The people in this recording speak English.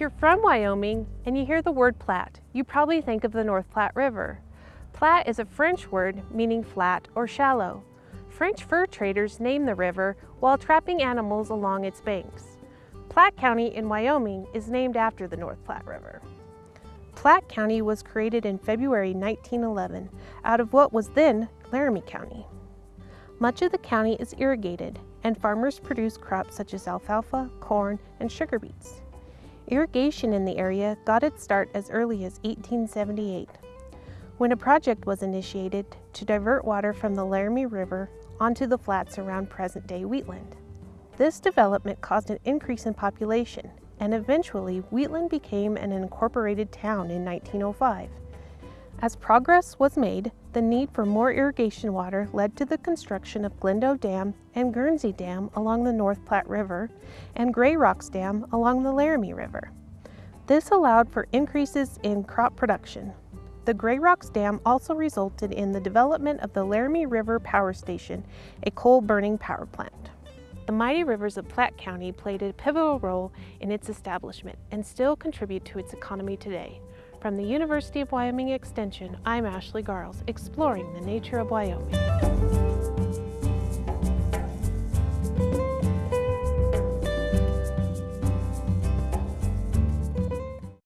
If you're from Wyoming and you hear the word Platte, you probably think of the North Platte River. Platte is a French word meaning flat or shallow. French fur traders named the river while trapping animals along its banks. Platte County in Wyoming is named after the North Platte River. Platte County was created in February 1911 out of what was then Laramie County. Much of the county is irrigated and farmers produce crops such as alfalfa, corn, and sugar beets. Irrigation in the area got its start as early as 1878, when a project was initiated to divert water from the Laramie River onto the flats around present-day Wheatland. This development caused an increase in population, and eventually Wheatland became an incorporated town in 1905. As progress was made, the need for more irrigation water led to the construction of Glendo Dam and Guernsey Dam along the North Platte River and Grey Rocks Dam along the Laramie River. This allowed for increases in crop production. The Grey Rocks Dam also resulted in the development of the Laramie River Power Station, a coal-burning power plant. The mighty rivers of Platte County played a pivotal role in its establishment and still contribute to its economy today. From the University of Wyoming Extension, I'm Ashley Garles, exploring the nature of Wyoming.